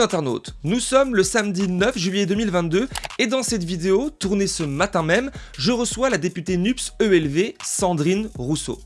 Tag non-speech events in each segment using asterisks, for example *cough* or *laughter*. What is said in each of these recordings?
l'internaute, nous sommes le samedi 9 juillet 2022 et dans cette vidéo, tournée ce matin même, je reçois la députée NUPS ELV Sandrine Rousseau.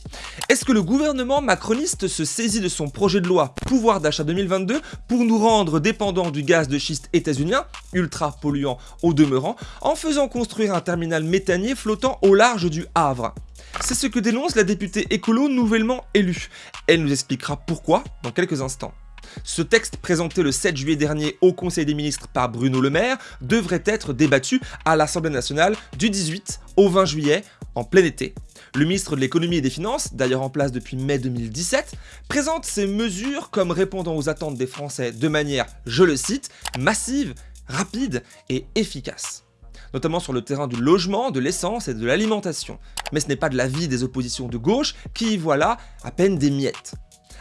Est-ce que le gouvernement macroniste se saisit de son projet de loi pouvoir d'achat 2022 pour nous rendre dépendants du gaz de schiste états-unien, ultra polluant au demeurant, en faisant construire un terminal méthanier flottant au large du Havre? C'est ce que dénonce la députée écolo nouvellement élue. Elle nous expliquera pourquoi dans quelques instants. Ce texte présenté le 7 juillet dernier au Conseil des ministres par Bruno Le Maire devrait être débattu à l'Assemblée nationale du 18 au 20 juillet en plein été. Le ministre de l'économie et des finances, d'ailleurs en place depuis mai 2017, présente ces mesures comme répondant aux attentes des Français de manière, je le cite, massive, rapide et efficace notamment sur le terrain du logement, de l'essence et de l'alimentation. Mais ce n'est pas de l'avis des oppositions de gauche qui y voient là à peine des miettes.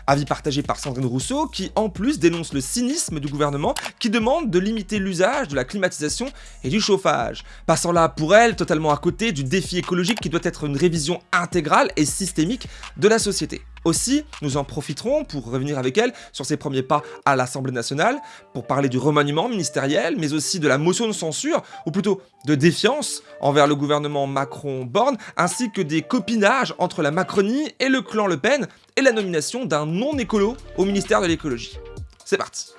Avis partagé par Sandrine Rousseau qui en plus dénonce le cynisme du gouvernement qui demande de limiter l'usage de la climatisation et du chauffage, passant là pour elle totalement à côté du défi écologique qui doit être une révision intégrale et systémique de la société. Aussi, nous en profiterons pour revenir avec elle sur ses premiers pas à l'Assemblée nationale, pour parler du remaniement ministériel, mais aussi de la motion de censure, ou plutôt de défiance envers le gouvernement Macron-Borne, ainsi que des copinages entre la Macronie et le clan Le Pen, et la nomination d'un non-écolo au ministère de l'écologie. C'est parti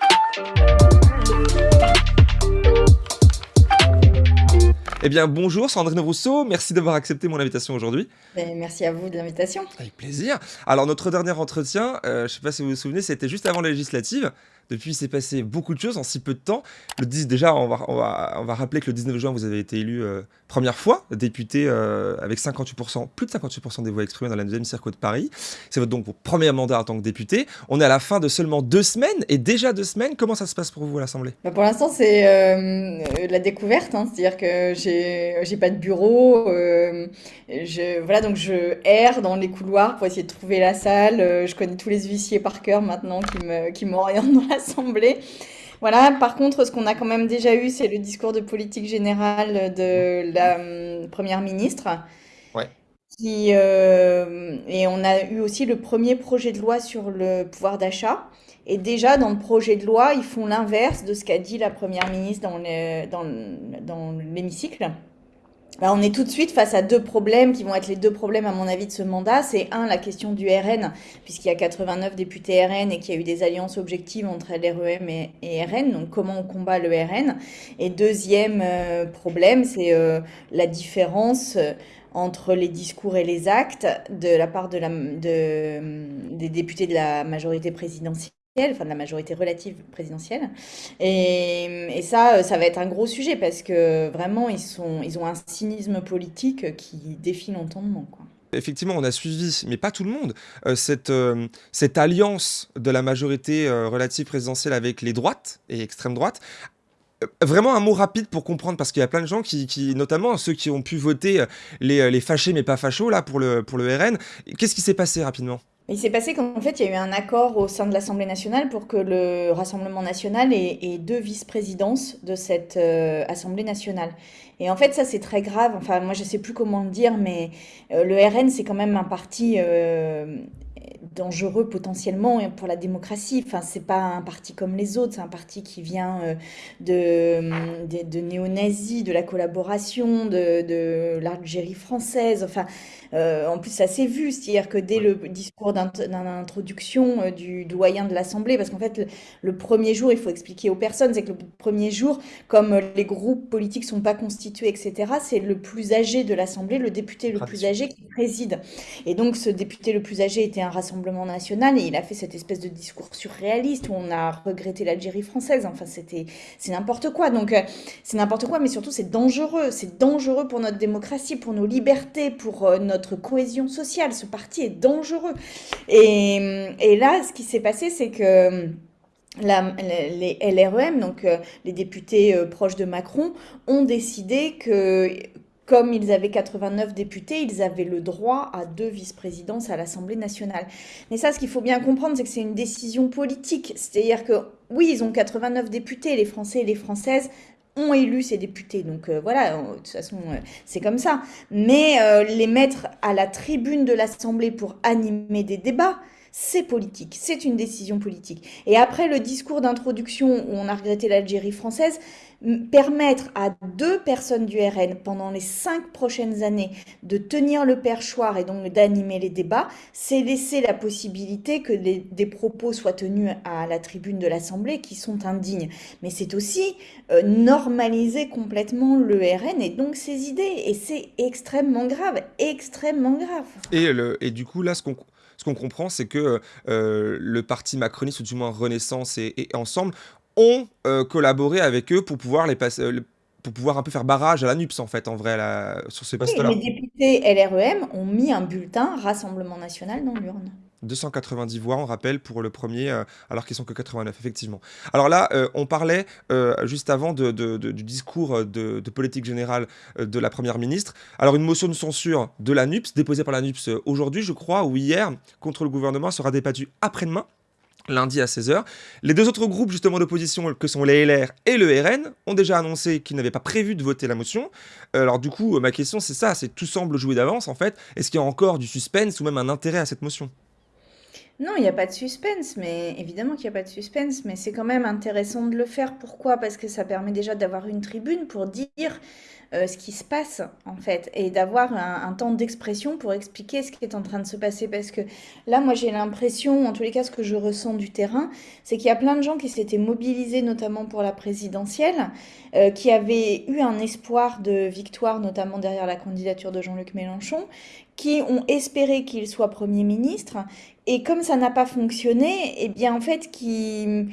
Eh bien, bonjour Sandrine Rousseau, merci d'avoir accepté mon invitation aujourd'hui. Ben, merci à vous de l'invitation. Avec plaisir. Alors, notre dernier entretien, euh, je ne sais pas si vous vous souvenez, c'était juste avant la législative. Depuis, il s'est passé beaucoup de choses en si peu de temps. Le 10, déjà, on va, rappeler que le 19 juin, vous avez été élu euh, première fois député euh, avec 58%, plus de 58% des voix exprimées dans la deuxième circo de Paris. C'est votre donc premier mandat en tant que député. On est à la fin de seulement deux semaines et déjà deux semaines. Comment ça se passe pour vous à l'Assemblée? Bah Pour l'instant, c'est euh, la découverte. Hein. C'est-à-dire que j'ai pas de bureau. je, voilà, donc je erre dans les couloirs pour essayer de trouver la salle. je connais tous les huissiers par cœur maintenant qui m'orientent qui dans la Assemblée. Voilà, par contre, ce qu'on a quand même déjà eu, c'est le discours de politique générale de la hum, Première ministre. Ouais. Qui, euh, et on a eu aussi le premier projet de loi sur le pouvoir d'achat. Et déjà, dans le projet de loi, ils font l'inverse de ce qu'a dit la Première ministre dans l'hémicycle. Dans, dans bah, on est tout de suite face à deux problèmes qui vont être les deux problèmes, à mon avis, de ce mandat. C'est un, la question du RN, puisqu'il y a 89 députés RN et qu'il y a eu des alliances objectives entre LREM et, RN. Donc, comment on combat le RN Et deuxième euh, problème, c'est euh, la différence euh, entre les discours et les actes de la part des députés de la majorité présidentielle de la majorité relative présidentielle. Et, ça, ça va être un gros sujet parce que vraiment, ils, sont, ils ont un cynisme politique qui défie l'entendement. Quoi. Effectivement, on a suivi, mais pas tout le monde, euh, cette, euh, cette alliance de la majorité euh, relative présidentielle avec les droites et extrême droite. Vraiment un mot rapide pour comprendre, parce qu'il y a plein de gens qui, qui, notamment ceux qui ont pu voter les, les fâchés mais pas fachos là pour le, pour le RN. Qu'est-ce qui s'est passé rapidement? Il s'est passé qu'en fait, il y a eu un accord au sein de l'Assemblée nationale pour que le Rassemblement national ait, deux vice-présidences de cette euh, Assemblée nationale. Et en fait, ça, c'est très grave. Enfin, moi, je ne sais plus comment le dire, mais euh, le RN, c'est quand même un parti euh, dangereux potentiellement pour la démocratie. Enfin, c'est pas un parti comme les autres, c'est un parti qui vient de, de, de néo-nazis, de la collaboration, de, de l'Algérie française. Enfin, euh, en plus, ça s'est vu, c'est-à-dire que dès le discours d'introduction euh, du doyen de l'Assemblée, parce qu'en fait, le, premier jour, il faut expliquer aux personnes, c'est que le premier jour, comme euh, les groupes politiques sont pas constitués, etc., c'est le plus âgé de l'Assemblée, le député le plus âgé qui préside. Et donc, ce député le plus âgé était un Rassemblement national et il a fait cette espèce de discours surréaliste où on a regretté l'Algérie française. Enfin, c'était, c'est n'importe quoi. Donc, c'est n'importe quoi, mais surtout, c'est dangereux. C'est dangereux pour notre démocratie, pour nos libertés, pour notre cohésion sociale. Ce parti est dangereux. Et, là, ce qui s'est passé, c'est que... La, les LREM, donc euh, les députés euh, proches de Macron, ont décidé que, comme ils avaient 89 députés, ils avaient le droit à deux vice-présidences à l'Assemblée nationale. Mais ça, ce qu'il faut bien comprendre, c'est que c'est une décision politique. C'est-à-dire que, oui, ils ont 89 députés, les Français et les Françaises ont élu ces députés. Donc euh, voilà, de toute façon, euh, c'est comme ça. Mais euh, les mettre à la tribune de l'Assemblée pour animer des débats, c'est politique, c'est une décision politique. Et après le discours d'introduction où on a regretté l'Algérie française, permettre à deux personnes du RN pendant les cinq prochaines années de tenir le perchoir et donc d'animer les débats, c'est laisser la possibilité que des propos soient tenus à la tribune de l'Assemblée qui sont indignes. Mais c'est aussi euh, normaliser complètement le RN et donc ses idées. Et c'est extrêmement grave, extrêmement grave. Et, et du coup, là, ce qu'on ce qu'on comprend, c'est que euh, le parti macroniste, ou du moins Renaissance et, et Ensemble, ont euh, collaboré avec eux pour pouvoir les passer euh, pour pouvoir un peu faire barrage à la NUPS en fait en vrai sur ces postes-là. les députés LREM ont mis un bulletin Rassemblement National dans l'urne. 290 voix, on rappelle, pour le premier, euh, alors qu'ils sont que 89, effectivement. Alors là, on parlait juste avant du discours de, politique générale de la Première ministre. Alors une motion de censure de la NUPS, déposée par la NUPS aujourd'hui, je crois, ou hier, contre le gouvernement, sera débattue après-demain lundi à 16h. Les deux autres groupes justement d'opposition, que sont les LR et le RN, ont déjà annoncé qu'ils n'avaient pas prévu de voter la motion. Euh, alors du coup, ma question c'est ça, c'est tout semble jouer d'avance en fait. Est-ce qu'il y a encore du suspense ou même un intérêt à cette motion? Non, il n'y a pas de suspense, mais évidemment qu'il n'y a pas de suspense, mais c'est quand même intéressant de le faire. Pourquoi? Parce que ça permet déjà d'avoir une tribune pour dire euh, ce qui se passe en fait et d'avoir un, temps d'expression pour expliquer ce qui est en train de se passer parce que là moi j'ai l'impression en tous les cas ce que je ressens du terrain c'est qu'il y a plein de gens qui s'étaient mobilisés notamment pour la présidentielle euh, qui avaient eu un espoir de victoire notamment derrière la candidature de Jean-Luc Mélenchon qui ont espéré qu'il soit Premier ministre et comme ça n'a pas fonctionné eh bien en fait qui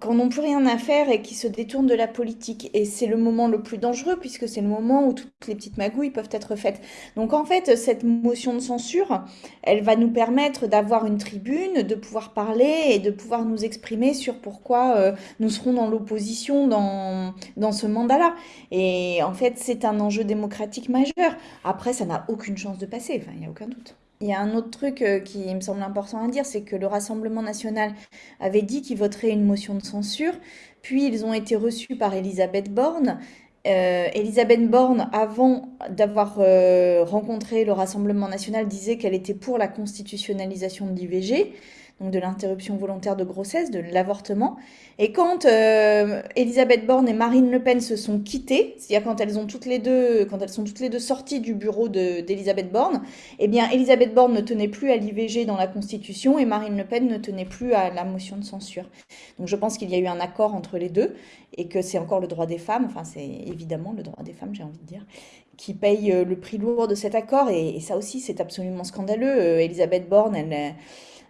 quand n'ont plus rien à faire et qui se détournent de la politique. Et c'est le moment le plus dangereux puisque c'est le moment où toutes les petites magouilles peuvent être faites. Donc en fait, cette motion de censure, elle va nous permettre d'avoir une tribune, de pouvoir parler et de pouvoir nous exprimer sur pourquoi euh, nous serons dans l'opposition dans, ce mandat-là. Et en fait, c'est un enjeu démocratique majeur. Après, ça n'a aucune chance de passer, il n'y a aucun doute. Il y a un autre truc euh, qui me semble important à dire, c'est que le Rassemblement national avait dit qu'il voterait une motion de censure, puis ils ont été reçus par Elisabeth Borne. Euh, Elisabeth Borne, avant d'avoir euh, rencontré le Rassemblement national, disait qu'elle était pour la constitutionnalisation de l'IVG donc de l'interruption volontaire de grossesse, de l'avortement. Et quand euh, Elisabeth Borne et Marine Le Pen se sont quittées, c'est-à-dire quand elles ont toutes les deux, quand elles sont toutes les deux sorties du bureau d'Elisabeth Borne, eh bien Elisabeth Borne ne tenait plus à l'IVG dans la Constitution et Marine Le Pen ne tenait plus à la motion de censure. Donc je pense qu'il y a eu un accord entre les deux et que c'est encore le droit des femmes, enfin c'est évidemment le droit des femmes, j'ai envie de dire, qui paye euh, le prix lourd de cet accord et, ça aussi c'est absolument scandaleux. Euh, Elisabeth Borne, elle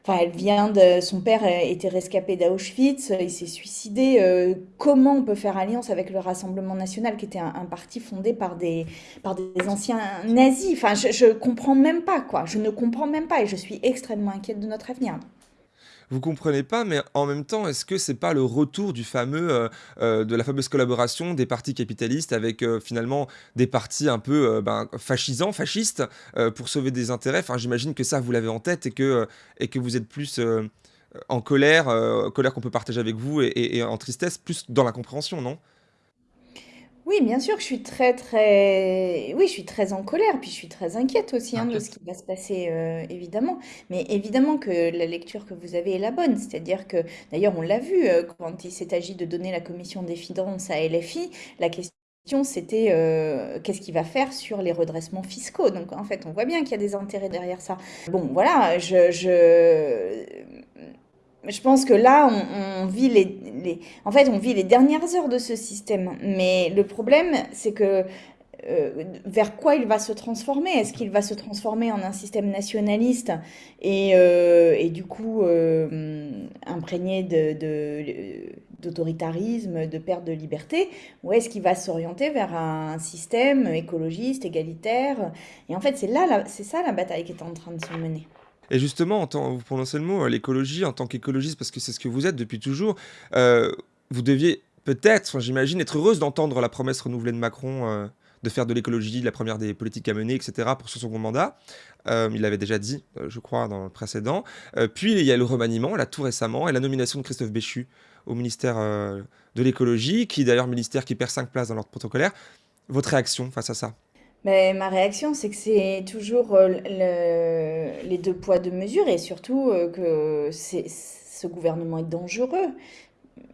Enfin, elle vient de. Son père était rescapé d'Auschwitz, il s'est suicidé. Euh, comment on peut faire alliance avec le Rassemblement national, qui était un, parti fondé par des, par des anciens nazis? Enfin, je, je comprends même pas, quoi. Je ne comprends même pas et je suis extrêmement inquiète de notre avenir vous comprenez pas, mais en même temps, est-ce que c'est pas le retour du fameux, euh, euh, de la fameuse collaboration des partis capitalistes avec euh, finalement des partis un peu ben, fascisants, fascistes, pour sauver des intérêts? Enfin, j'imagine que ça, vous l'avez en tête et que, et que vous êtes plus en colère, colère qu'on peut partager avec vous et, en tristesse, plus dans la compréhension, non? Oui, bien sûr, je suis très, très, oui, je suis très en colère, puis je suis très inquiète aussi hein, de ce qui va se passer, euh, évidemment. Mais évidemment que la lecture que vous avez est la bonne, c'est-à-dire que, d'ailleurs, on l'a vu euh, quand il s'est agi de donner la commission des finances à LFI, la question c'était euh, qu'est-ce qu'il va faire sur les redressements fiscaux? Donc en fait, on voit bien qu'il y a des intérêts derrière ça. Bon, voilà, je, je je pense que là, on, vit les, en fait, on vit les dernières heures de ce système. Mais le problème, c'est que euh, vers quoi il va se transformer? Est-ce qu'il va se transformer en un système nationaliste et, euh, du coup euh, imprégné d'autoritarisme, de, perte de liberté? Ou est-ce qu'il va s'orienter vers un système écologiste, égalitaire? Et en fait, c'est là, c'est ça la bataille qui est en train de se mener. Et justement, en tant, vous prononcez le mot, euh, l'écologie, en tant qu'écologiste, parce que c'est ce que vous êtes depuis toujours, euh, vous deviez peut-être, j'imagine, être heureuse d'entendre la promesse renouvelée de Macron euh, de faire de l'écologie la première des politiques à mener, etc., pour son second mandat. il l'avait déjà dit, je crois, dans le précédent. puis il y a le remaniement, là, tout récemment, et la nomination de Christophe Béchu au ministère de l'écologie, qui d'ailleurs ministère qui perd 5 places dans l'ordre protocolaire. Votre réaction face à ça? Mais ma réaction, c'est que c'est toujours euh, le- les deux poids, deux mesures et surtout euh, que ce gouvernement est dangereux.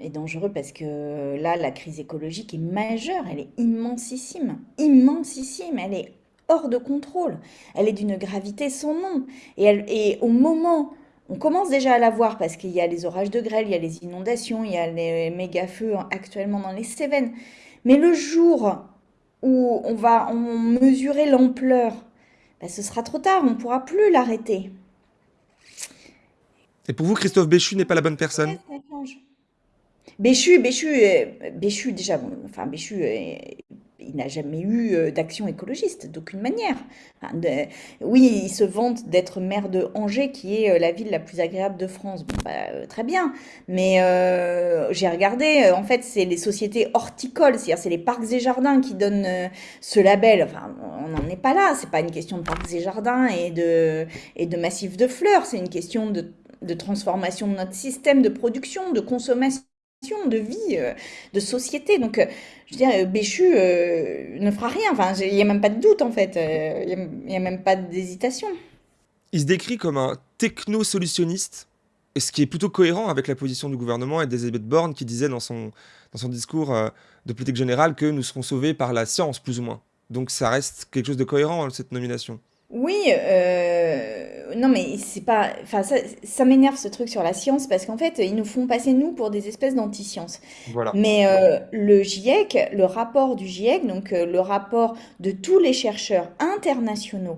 Est dangereux parce que là, la crise écologique est majeure, elle est immensissime, immensissime, elle est hors de contrôle, elle est d'une gravité sans nom. Et, elle- et au moment, on commence déjà à la voir parce qu'il y a les orages de grêle, il y a les inondations, il y a les méga feux actuellement dans les Cévennes. Mais le jour où on va en mesurer l'ampleur, ben, ce sera trop tard, on ne pourra plus l'arrêter. Et pour vous, Christophe Béchu n'est pas la bonne personne? Béchu, Béchu, euh, Béchu, déjà, bon, enfin, Béchu, il n'a jamais eu euh, d'action écologiste, d'aucune manière. Oui, il se vante d'être maire de Angers, qui est euh, la ville la plus agréable de France. Bah, euh, très bien. Mais j'ai regardé, en fait, c'est les sociétés horticoles, c'est-à-dire c'est les parcs et jardins qui donnent ce label. Enfin, on n'en est pas là. C'est pas une question de parcs et jardins et de, massifs de fleurs. C'est une question de transformation de notre système de production, de consommation de vie, euh, de société. Donc, euh, je veux dire, euh, Béchu euh, ne fera rien. Enfin, il n'y a même pas de doute, en fait. Il n'y a, même pas d'hésitation. Il se décrit comme un techno-solutionniste, ce qui est plutôt cohérent avec la position du gouvernement et d'Elisabeth Borne qui disait dans son, dans son discours euh, de politique générale que nous serons sauvés par la science, plus ou moins. Donc ça reste quelque chose de cohérent, cette nomination. Oui, euh, non mais c'est pas, enfin ça, ça m'énerve ce truc sur la science parce qu'en fait ils nous font passer nous pour des espèces d'anti-sciences. Voilà. Mais euh, le GIEC, le rapport du GIEC, donc euh, le rapport de tous les chercheurs internationaux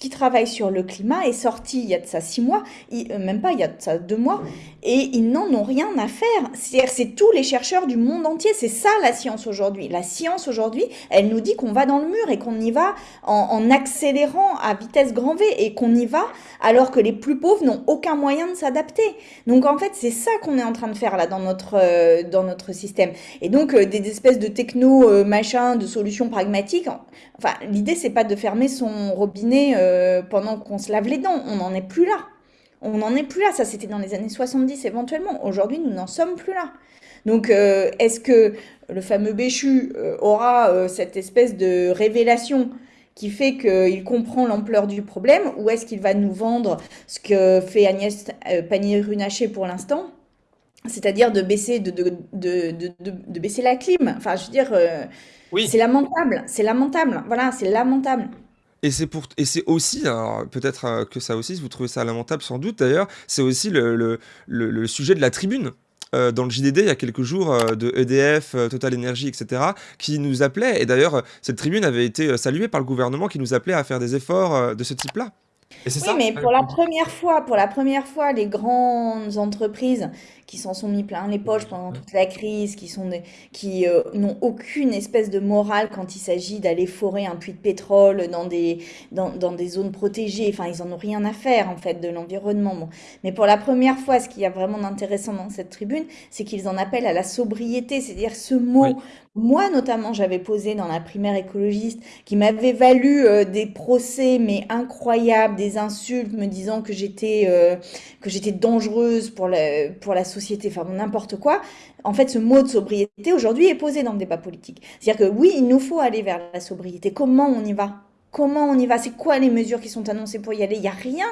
qui travaillent sur le climat est sorti il y a de ça six mois, il- euh, même pas il y a de ça deux mois, et ils n'en ont rien à faire. C'est-à-dire c'est tous les chercheurs du monde entier, c'est ça la science aujourd'hui. La science aujourd'hui, elle nous dit qu'on va dans le mur et qu'on y va en, en accélérant à vitesse grand V et qu'on y va alors que les plus pauvres n'ont aucun moyen de s'adapter. Donc en fait, c'est ça qu'on est en train de faire là dans notre, euh, dans notre système. Et donc euh, des espèces de techno euh, machin, de solutions pragmatiques. en- Enfin, l'idée c'est pas de fermer son robinet euh, pendant qu'on se lave les dents. On n'en est plus là. On n'en est plus là. Ça c'était dans les années 70 éventuellement. Aujourd'hui, nous n'en sommes plus là. Donc, est-ce que le fameux Béchu aura cette espèce de révélation qui fait qu'il comprend l'ampleur du problème, ou est-ce qu'il va nous vendre ce que fait Agnès euh, Pannier-Runacher pour l'instant, c'est-à-dire de baisser, de, de, de, de, de- de baisser la clim. Enfin, je veux dire, euh, Oui. c'est lamentable, c'est lamentable. Voilà, c'est lamentable. Et c'est pour et c'est aussi peut-être euh, que ça aussi vous trouvez ça lamentable sans doute d'ailleurs c'est aussi le, le, le- le sujet de la tribune euh, dans le JDD il y a quelques jours euh, de EDF euh, Total Energy etc qui nous appelait. Et d'ailleurs euh, cette tribune avait été euh, saluée par le gouvernement qui nous appelait à faire des efforts de ce type-là et Oui, ça mais pour la première fois, pour la première fois, les grandes entreprises qui s'en sont mis plein les poches pendant toute la crise, qui sont des- qui euh, n'ont aucune espèce de morale quand il s'agit d'aller forer un puits de pétrole dans des dans, dans des zones protégées. Enfin, ils en ont rien à faire en fait de l'environnement. Bon. Mais pour la première fois, ce qu'il y a vraiment d'intéressant dans cette tribune, c'est qu'ils en appellent à la sobriété, c'est-à-dire ce mot. Oui. Moi, notamment, j'avais posé dans la primaire écologiste qui m'avait valu euh, des procès, mais incroyables, des insultes me disant que j'étais euh, que j'étais dangereuse pour la, pour la société, enfin n'importe quoi. En fait, ce mot de sobriété aujourd'hui est posé dans le débat politique. C'est-à-dire que oui, il nous faut aller vers la sobriété. Comment on y va? Comment on y va? C'est quoi les mesures qui sont annoncées pour y aller? Il n'y a rien.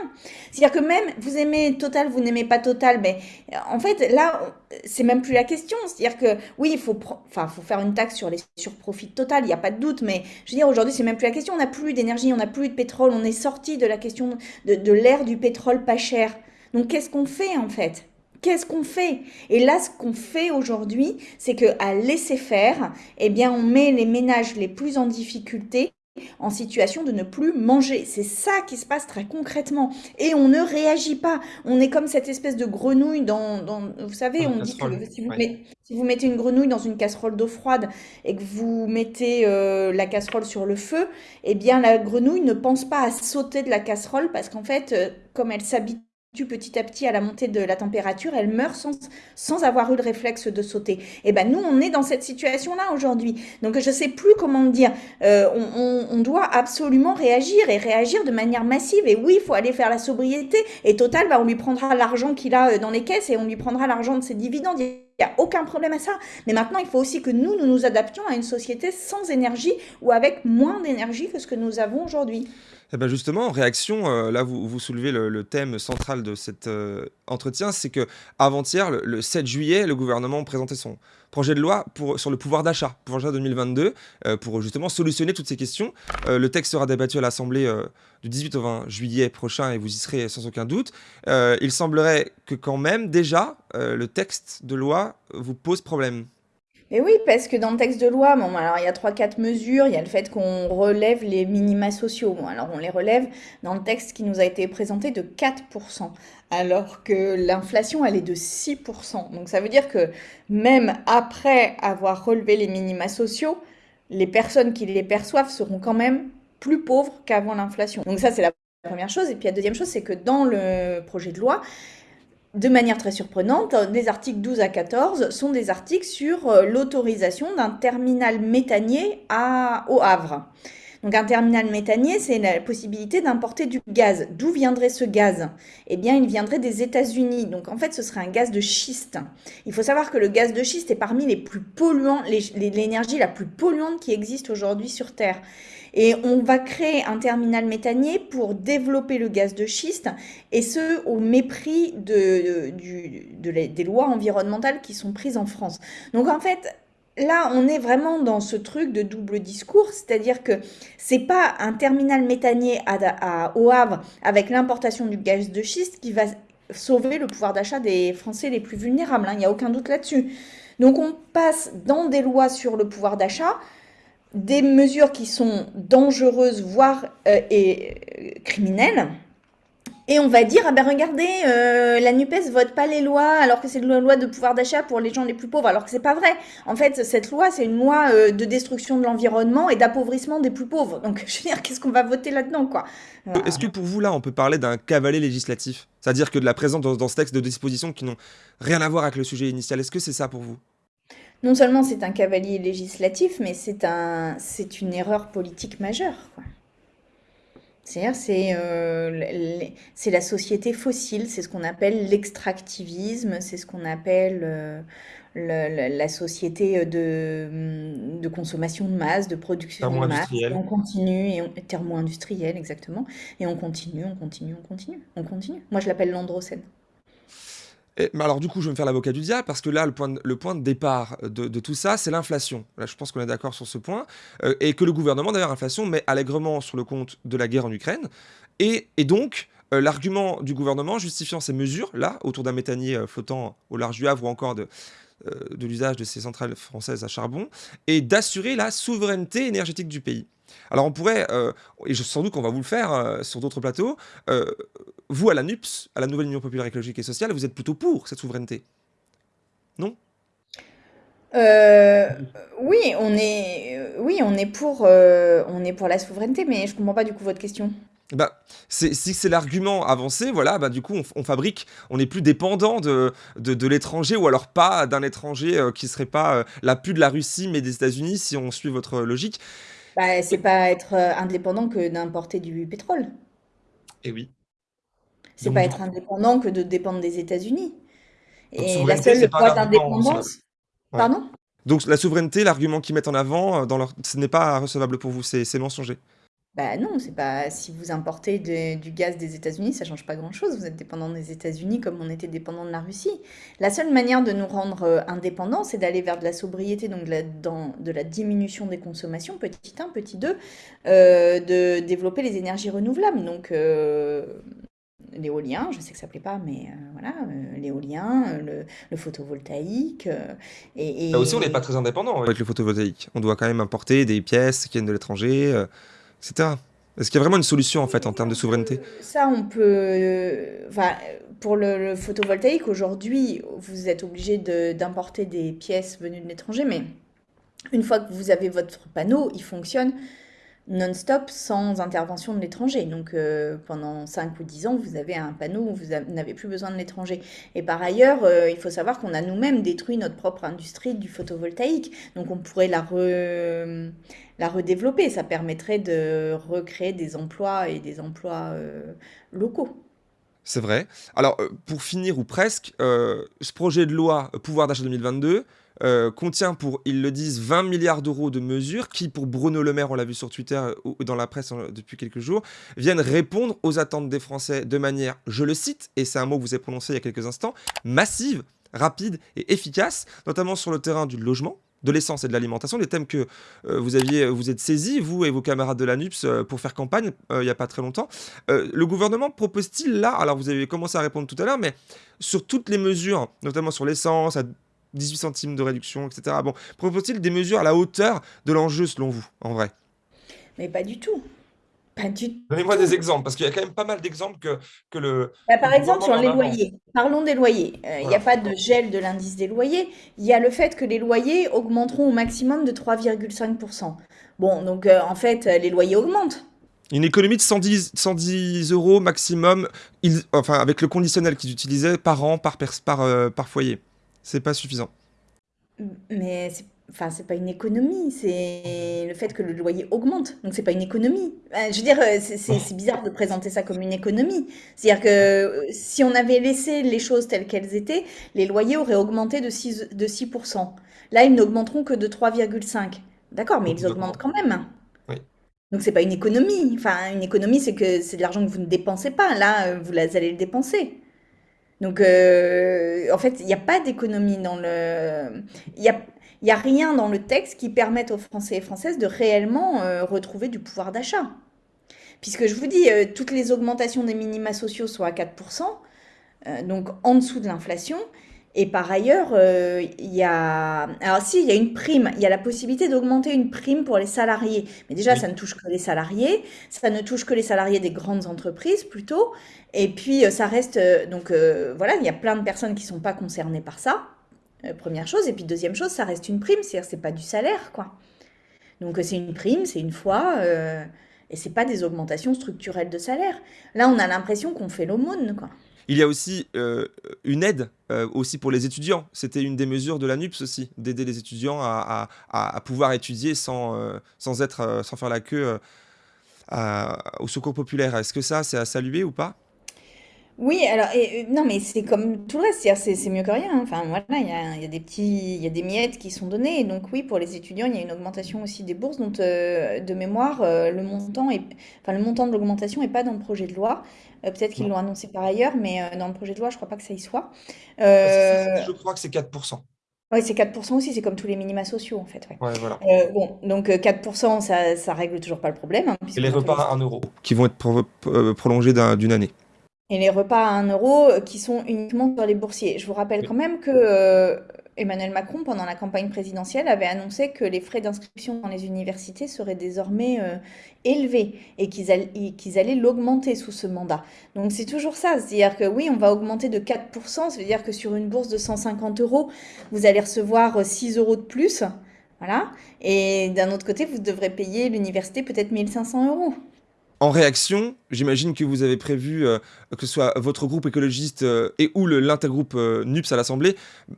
C'est-à-dire que même vous aimez Total, vous n'aimez pas Total, mais euh, en fait là, c'est même plus la question. C'est-à-dire que oui, il faut, enfin, faut faire une taxe sur les surprofits Total, il n'y a pas de doute, mais je veux dire, aujourd'hui, c'est même plus la question. On n'a plus d'énergie, on n'a plus de pétrole, on est sorti de la question de, de l'ère du pétrole pas cher. Donc, qu'est-ce qu'on fait en fait? Qu'est-ce qu'on fait? Et là, ce qu'on fait aujourd'hui, c'est que à laisser faire, eh bien, on met les ménages les plus en difficulté en situation de ne plus manger. C'est ça qui se passe très concrètement. Et on ne réagit pas. On est comme cette espèce de grenouille dans... dans vous savez, Dans on dit que casserole, si vous, ouais. mettez, si vous mettez une grenouille dans une casserole d'eau froide et que vous mettez euh, la casserole sur le feu, eh bien la grenouille ne pense pas à sauter de la casserole parce qu'en fait, euh, comme elle s'habitue petit à petit à la montée de la température, elle meurt sans, sans avoir eu le réflexe de sauter. Et ben nous, on est dans cette situation-là aujourd'hui. Donc je sais plus comment dire. Euh, on doit absolument réagir et réagir de manière massive. Et oui, il faut aller faire la sobriété. Et Total, bah, on lui prendra l'argent qu'il a euh, dans les caisses et on lui prendra l'argent de ses dividendes. Il n'y a aucun problème à ça. Mais maintenant, il faut aussi que nous, nous nous adaptions à une société sans énergie ou avec moins d'énergie que ce que nous avons aujourd'hui. Eh ben justement, en réaction, euh, là vous, vous soulevez le, thème central de cet euh, entretien, c'est que avant-hier, le, 7 juillet, le gouvernement présentait son projet de loi sur le pouvoir d'achat, pouvoir d'achat 2022, euh, pour justement solutionner toutes ces questions. le texte sera débattu à l'Assemblée du 18 au 20 juillet prochain et vous y serez sans aucun doute. il semblerait que quand même, déjà, le texte de loi vous pose problème. Mais oui, parce que dans le texte de loi, bon, alors il y a trois, quatre mesures. Il y a le fait qu'on relève les minima sociaux. Bon, alors on les relève dans le texte qui nous a été présenté de 4%, alors que l'inflation, elle est de 6%. Donc ça veut dire que même après avoir relevé les minima sociaux, les personnes qui les perçoivent seront quand même plus pauvres qu'avant l'inflation. Donc ça, c'est la première chose. Et puis la deuxième chose, c'est que dans le projet de loi, de manière très surprenante, des articles 12 à 14 sont des articles sur euh, l'autorisation d'un terminal méthanier au Havre. Donc un terminal méthanier, c'est la possibilité d'importer du gaz. D'où viendrait ce gaz? Eh bien, il viendrait des États-Unis. Donc en fait, ce serait un gaz de schiste. Il faut savoir que le gaz de schiste est parmi les plus polluants, l'énergie la plus polluante qui existe aujourd'hui sur Terre. Et on va créer un terminal méthanier pour développer le gaz de schiste, et ce, au mépris de, des lois environnementales qui sont prises en France. Donc en fait, là, on est vraiment dans ce truc de double discours, c'est-à-dire que c'est pas un terminal méthanier à, au Havre avec l'importation du gaz de schiste qui va sauver le pouvoir d'achat des Français les plus vulnérables. Hein, il n'y a aucun doute là-dessus. Donc on passe dans des lois sur le pouvoir d'achat des mesures qui sont dangereuses, voire euh, euh, criminelles. Et on va dire, ah ben regardez, euh, la NUPES vote pas les lois alors que c'est une loi de pouvoir d'achat pour les gens les plus pauvres, alors que c'est pas vrai. En fait, cette loi, c'est une loi de destruction de l'environnement et d'appauvrissement des plus pauvres. Donc, *laughs* je veux dire, qu'est-ce qu'on va voter là-dedans, quoi? Est-ce que pour vous, là, on peut parler d'un cavalier législatif? C'est-à-dire que de la présence dans ce texte de dispositions qui n'ont rien à voir avec le sujet initial. Est-ce que c'est ça pour vous? Non seulement c'est un cavalier législatif, mais c'est un, c'est une erreur politique majeure. C'est-à-dire, c'est euh, c'est la société fossile, c'est ce qu'on appelle l'extractivisme, c'est ce qu'on appelle euh, la société de, de, consommation de masse, de production de masse. on continue, et on, thermo industriel, exactement. Et on continue, on continue, on continue, on continue. Moi, je l'appelle l'androcène mais alors du coup, je vais me faire l'avocat du diable parce que là, le point de, départ de, tout ça, c'est l'inflation. Là, je pense qu'on est d'accord sur ce point. Euh, et que le gouvernement, d'ailleurs, l'inflation, met allègrement sur le compte de la guerre en Ukraine. Et, donc, euh, l'argument du gouvernement justifiant ces mesures, là, autour d'un méthanier euh, flottant au large du Havre ou encore de, de l'usage de ces centrales françaises à charbon, est d'assurer la souveraineté énergétique du pays. Alors on pourrait, et sans doute qu'on va vous le faire sur d'autres plateaux, vous, à la NUPS, à la Nouvelle Union Populaire Écologique et Sociale, vous êtes plutôt pour cette souveraineté Non? Euh, oui, on est, euh, oui, on est pour, euh, on est pour la souveraineté, mais je comprends pas du coup votre question. Bah, si c'est l'argument avancé, voilà, bah du coup on, fabrique, on n'est plus dépendant de, de, l'étranger ou alors pas d'un étranger qui serait pas la pu de la Russie mais des États-Unis si on suit votre logique. Bah, c'est pas être indépendant que d'importer du pétrole. Et oui. C'est pas être indépendant que de dépendre des États-Unis. Et la seule voie d'indépendance. Pardon? Donc la souveraineté, l'argument qu'ils mettent en avant, euh, dans leur... ce n'est pas recevable pour vous, c'est mensonger. Bah non, c'est pas. Si vous importez du gaz des États-Unis, ça change pas grand-chose. Vous êtes dépendant des États-Unis comme on était dépendant de la Russie. La seule manière de nous rendre euh, indépendants, c'est d'aller vers de la sobriété, donc de la, dans, de la diminution des consommations, petit 1, petit 2, euh, de développer les énergies renouvelables. Donc l'éolien, je sais que ça ne plaît pas, mais euh, voilà, euh, l'éolien, euh, le, photovoltaïque. et, Là aussi, on n'est pas très indépendant avec le photovoltaïque. On doit quand même importer des pièces qui viennent de l'étranger, etc. Est-ce qu'il y a vraiment une solution en fait en termes de souveraineté? Ça, on peut. Enfin, pour le, photovoltaïque, aujourd'hui, vous êtes obligé d'importer des pièces venues de l'étranger, mais une fois que vous avez votre panneau, il fonctionne non-stop sans intervention de l'étranger. Donc euh, pendant 5 ou 10 ans, vous avez un panneau où vous n'avez plus besoin de l'étranger. Et par ailleurs, euh, il faut savoir qu'on a nous-mêmes détruit notre propre industrie du photovoltaïque. Donc on pourrait la, redévelopper. Ça permettrait de recréer des emplois et des emplois euh, locaux. C'est vrai. Alors, pour finir ou presque, ce projet de loi pouvoir d'achat 2022 euh, contient pour, ils le disent, 20 milliards d'euros de mesures qui, pour Bruno Le Maire, on l'a vu sur Twitter ou dans la presse depuis quelques jours, viennent répondre aux attentes des Français de manière, je le cite, et c'est un mot que vous avez prononcé il y a quelques instants, massive, rapide et efficace, notamment sur le terrain du logement, de l'essence et de l'alimentation, des thèmes que euh, vous aviez, vous êtes saisis, vous et vos camarades de la NUPS, euh, pour faire campagne il n'y a pas très longtemps. le gouvernement propose-t-il là, alors vous avez commencé à répondre tout à l'heure, mais sur toutes les mesures, notamment sur l'essence, 18 centimes de réduction, etc. Bon, propose-t-il des mesures à la hauteur de l'enjeu selon vous, en vrai? Mais pas du tout. Pas du Donnez-moi des exemples, parce qu'il y a quand même pas mal d'exemples que, que le... Bah, par exemple, sur les loyers. Parlons des loyers. Euh, il n'y a pas de gel de l'indice des loyers. Il y a le fait que les loyers augmenteront au maximum de 3,5%. Bon, donc euh, en fait, les loyers augmentent. Une économie de 110, 110 euros maximum, enfin avec le conditionnel qu'ils utilisaient par an, par, par, euh, par foyer c'est pas suffisant. Mais c'est enfin, c'est pas une économie, c'est le fait que le loyer augmente. Donc c'est pas une économie. je veux dire, euh, c'est bizarre de présenter ça comme une économie. C'est-à-dire que euh, si on avait laissé les choses telles qu'elles étaient, les loyers auraient augmenté de 6, de 6%. Là, ils n'augmenteront que de 3,5. D'accord, mais ils augmentent quand même. Oui. Donc c'est pas une économie. Enfin, une économie, c'est que c'est de l'argent que vous ne dépensez pas. Là, euh, vous allez le dépenser. Donc, euh, en fait, il n'y a pas d'économie dans le... Il n'y a, rien dans le texte qui permette aux Français et Françaises de réellement euh, retrouver du pouvoir d'achat. Puisque je vous dis, euh, toutes les augmentations des minima sociaux sont à 4%, donc en dessous de l'inflation. Et par ailleurs, euh, il y a... Alors si, il y a une prime. Il y a la possibilité d'augmenter une prime pour les salariés. Mais déjà, ça ne touche que les salariés. Ça ne touche que les salariés des grandes entreprises, plutôt. Et puis, euh, ça reste... Euh, donc, voilà, il y a plein de personnes qui ne sont pas concernées par ça. première chose. Et puis, deuxième chose, ça reste une prime. C'est-à-dire c'est pas du salaire, quoi. Donc, c'est une prime, c'est une fois... et c'est pas des augmentations structurelles de salaire. Là, on a l'impression qu'on fait l'aumône, quoi. Il y a aussi euh, une aide euh, aussi pour les étudiants. C'était une des mesures de la NUPS aussi, d'aider les étudiants à, pouvoir étudier sans, euh, sans, être, sans faire la queue au secours populaire. Est-ce que ça, c'est à saluer ou pas? Oui, alors, et, non, mais c'est comme tout le reste, c'est mieux que rien. Enfin, voilà, il y a, y a, des petits, il y a des miettes qui sont données. donc, oui, pour les étudiants, il y a une augmentation aussi des bourses. Donc, de mémoire, le montant est, enfin, le montant de l'augmentation n'est pas dans le projet de loi. Euh, peut-être qu'ils l'ont annoncé par ailleurs, mais euh, dans le projet de loi, je ne crois pas que ça y soit. Euh, je crois que c'est 4%. Oui, c'est 4% aussi, c'est comme tous les minima sociaux en fait. Ouais. voilà. bon, donc 4%, ça, ça règle toujours pas le problème. Hein, et les repas à 1 euro, qui vont être prolongés d'une année. Et les repas à 1 euro qui sont uniquement sur les boursiers. Je vous rappelle quand même que Emmanuel Macron, pendant la campagne présidentielle, avait annoncé que les frais d'inscription dans les universités seraient désormais euh, élevés et qu'ils allaient, l'augmenter sous ce mandat. Donc c'est toujours ça, c'est-à-dire que oui, on va augmenter de 4%, ça veut dire que sur une bourse de 150 euros, vous allez recevoir 6 euros de plus. Voilà. Et d'un autre côté, vous devrez payer l'université peut-être 1500 euros. En réaction, j'imagine que vous avez prévu, euh, que ce soit votre groupe écologiste euh, et ou l'intergroupe euh, NUPS à l'Assemblée,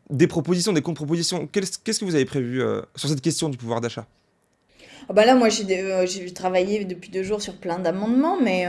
des propositions, des contre-propositions. Qu'est-ce que vous avez prévu sur cette question du pouvoir d'achat? Ah bah là, moi, j'ai travaillé depuis deux jours sur plein d'amendements, mais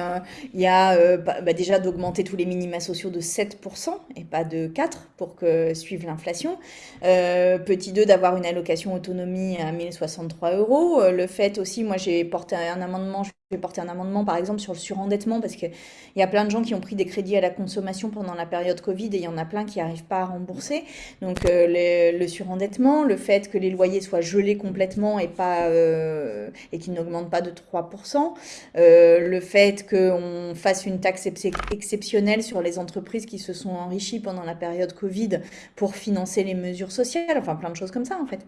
il y a bah, bah, déjà d'augmenter tous les minima sociaux de 7% et pas de 4% pour que suive l'inflation. petit 2, d'avoir une allocation autonomie à 1063 euros. Le fait aussi, moi, j'ai porté un amendement, vais porter un amendement, par exemple, sur le surendettement, parce qu'il y a plein de gens qui ont pris des crédits à la consommation pendant la période Covid et il y en a plein qui n'arrivent pas à rembourser. Donc, le surendettement, le fait que les loyers soient gelés complètement et euh, et qui n'augmente pas de 3%. Euh, le fait qu'on fasse une taxe exceptionnelle sur les entreprises qui se sont enrichies pendant la période Covid pour financer les mesures sociales, enfin plein de choses comme ça en fait.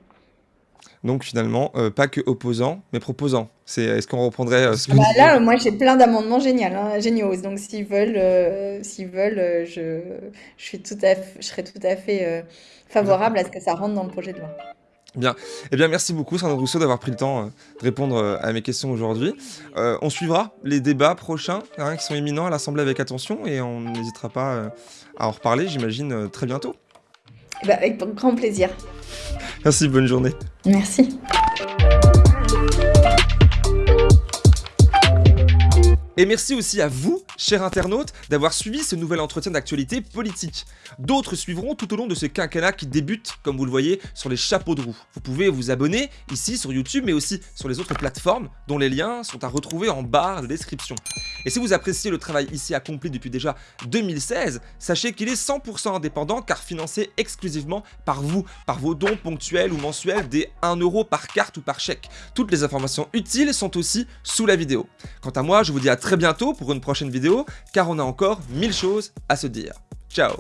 Donc finalement, euh, pas que opposants, mais proposants. C'est, est-ce qu'on reprendrait ce que bah Là, moi j'ai plein d'amendements géniaux, hein, géniaux. Donc s'ils veulent, s'ils veulent, je, je, suis tout à je serais tout à fait favorable à ce que ça rentre dans le projet de loi. Bien. Eh bien, merci beaucoup, Sandro Rousseau, d'avoir pris le temps euh, de répondre euh, à mes questions aujourd'hui. Euh, on suivra les débats prochains hein, qui sont éminents à l'Assemblée avec attention et on n'hésitera pas à en reparler, j'imagine, très bientôt. Eh ben, avec grand plaisir. Merci, bonne journée. Merci. Et merci aussi à vous, chers internautes, d'avoir suivi ce nouvel entretien d'actualité politique. D'autres suivront tout au long de ce quinquennat qui débute, comme vous le voyez, sur les chapeaux de roue. Vous pouvez vous abonner ici sur YouTube, mais aussi sur les autres plateformes, dont les liens sont à retrouver en barre de description. Et si vous appréciez le travail ici accompli depuis déjà 2016, sachez qu'il est 100% indépendant car financé exclusivement par vous, par vos dons ponctuels ou mensuels des 1 euro par carte ou par chèque. Toutes les informations utiles sont aussi sous la vidéo. Quant à moi, je vous dis à très bientôt pour une prochaine vidéo, car on a encore mille choses à se dire. Ciao